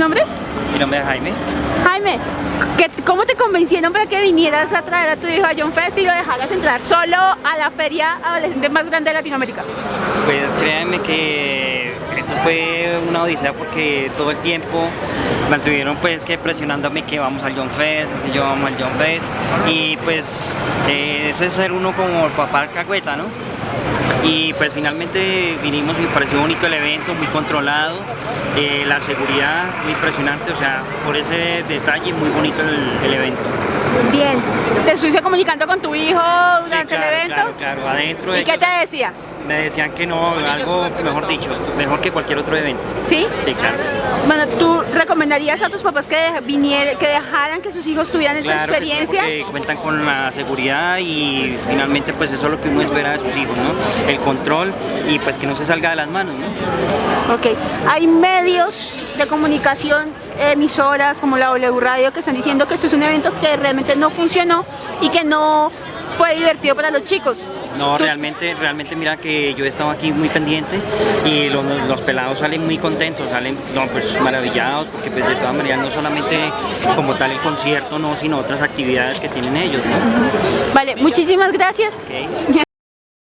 nombre? Mi nombre es Jaime. Jaime, ¿qué- ¿cómo te convencieron para que vinieras a traer a tu hijo a John Fest y lo dejaras entrar solo a la feria adolescente más grande de Latinoamérica? Pues créanme que eso fue una odisea porque todo el tiempo mantuvieron pues que presionándome que vamos al John Fest, que yo vamos al John Fest y pues eh, eso es ser uno como el papá cagüeta, ¿no? Y pues finalmente vinimos, me pareció bonito el evento, muy controlado, eh, la seguridad muy impresionante, o sea, por ese detalle muy bonito el, el evento. ¿Te estuviste comunicando con tu hijo durante Sí, claro, el evento? Claro, claro, adentro ¿Y qué te decía? me decían que no, algo mejor dicho, mejor que cualquier otro evento. ¿Sí? Sí, claro. Bueno, ¿tú recomendarías a tus papás que viniera, que dejaran que sus hijos tuvieran esa Claro que sí, experiencia? porque cuentan con la seguridad y finalmente pues eso es lo que uno espera de sus hijos, ¿no? El control y pues que no se salga de las manos, ¿no? Ok, hay medios de comunicación, emisoras como la W Radio que están diciendo que este es un evento que realmente no funcionó y que no fue divertido para los chicos. No, Tú- realmente, realmente mira que yo he estado aquí muy pendiente y los, los pelados salen muy contentos, salen no, pues, maravillados porque pues de todas maneras no solamente como tal el concierto, no, sino otras actividades que tienen ellos, ¿no? Vale, muchísimas gracias. Ok.